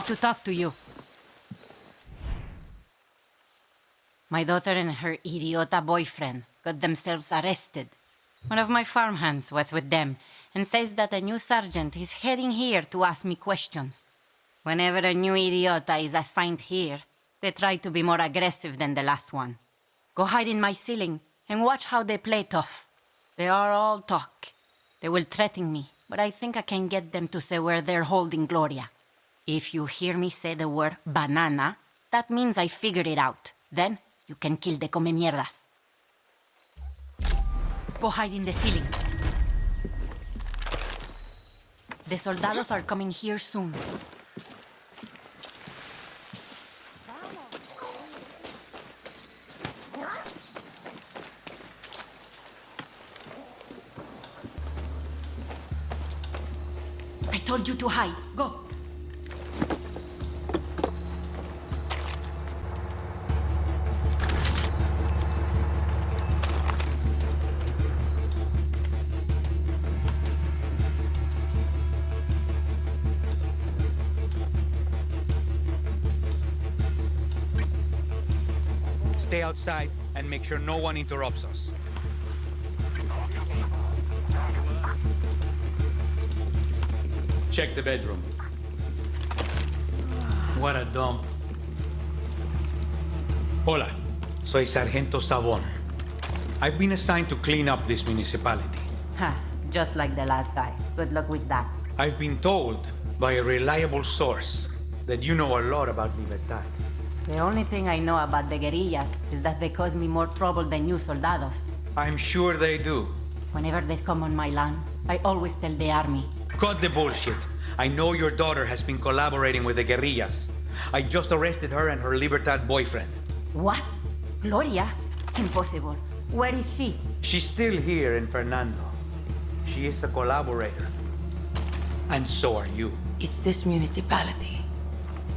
to talk to you. My daughter and her idiota boyfriend got themselves arrested. One of my farmhands was with them and says that a new sergeant is heading here to ask me questions. Whenever a new idiota is assigned here, they try to be more aggressive than the last one. Go hide in my ceiling and watch how they play tough. They are all talk. They will threaten me, but I think I can get them to say where they're holding Gloria. If you hear me say the word banana, that means I figured it out. Then you can kill the come mierdas. Go hide in the ceiling. The soldados are coming here soon. I told you to hide. Go. Stay outside and make sure no one interrupts us. Check the bedroom. What a dump. Hola, soy Sargento Savon. I've been assigned to clean up this municipality. Ha, just like the last guy. Good luck with that. I've been told by a reliable source that you know a lot about Libertad. The only thing I know about the guerrillas is that they cause me more trouble than you soldados. I'm sure they do. Whenever they come on my land, I always tell the army. Cut the bullshit. I know your daughter has been collaborating with the guerrillas. I just arrested her and her Libertad boyfriend. What? Gloria? Impossible. Where is she? She's still here in Fernando. She is a collaborator. And so are you. It's this municipality.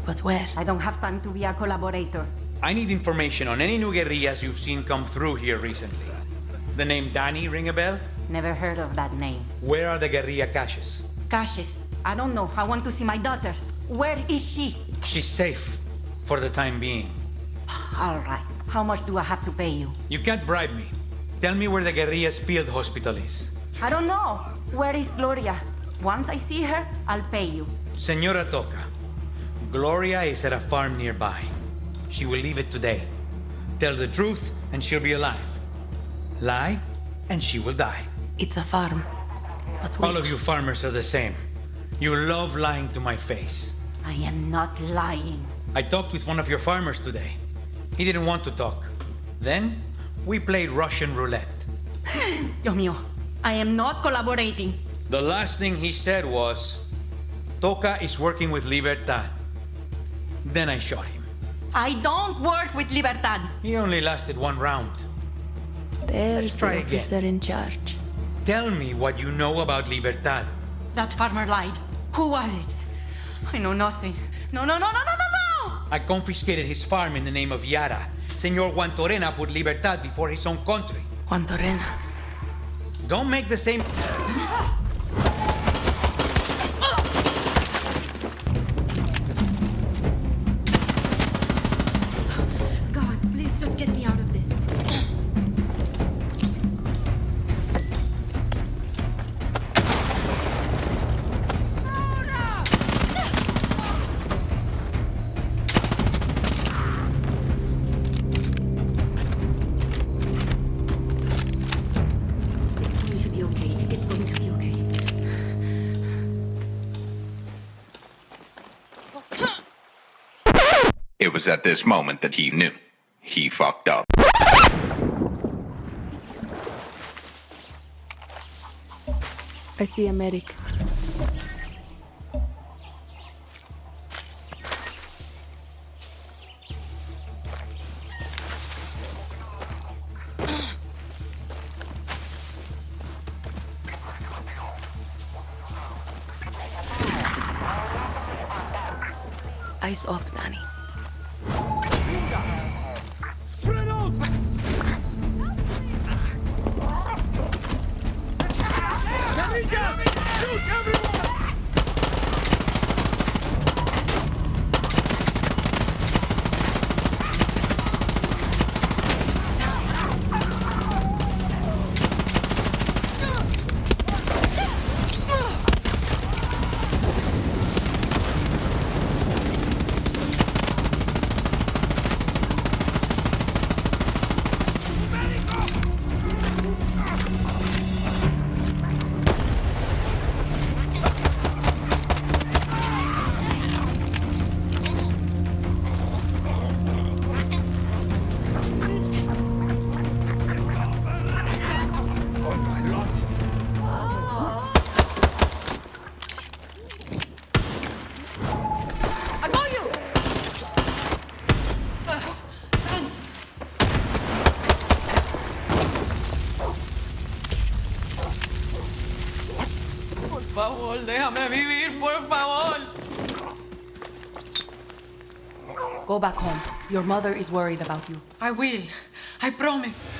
But where? I don't have time to be a collaborator. I need information on any new guerrillas you've seen come through here recently. The name Dani ring a bell? Never heard of that name. Where are the guerrilla caches? Caches. I don't know. I want to see my daughter. Where is she? She's safe. For the time being. All right. How much do I have to pay you? You can't bribe me. Tell me where the guerrillas field hospital is. I don't know. Where is Gloria? Once I see her, I'll pay you. Senora Toca, Gloria is at a farm nearby. She will leave it today. Tell the truth, and she'll be alive. Lie, and she will die. It's a farm. But wait. All of you farmers are the same. You love lying to my face. I am not lying. I talked with one of your farmers today. He didn't want to talk. Then, we played Russian roulette. Dios mío. I am not collaborating. The last thing he said was, Toca is working with Libertad. Then I shot him. I don't work with Libertad. He only lasted one round. There's Let's try the again. in charge. Tell me what you know about Libertad. That farmer lied. Who was it? I know nothing. No, no, no, no, no, no, no! I confiscated his farm in the name of Yara. Senor Juan Torena put Libertad before his own country. Juan Torena. Don't make the same... It was at this moment that he knew. He fucked up. I see a medic. Eyes up, Dani. Shoot, cover! Favor, déjame vivir, por favor. Go back home. Your mother is worried about you. I will. I promise.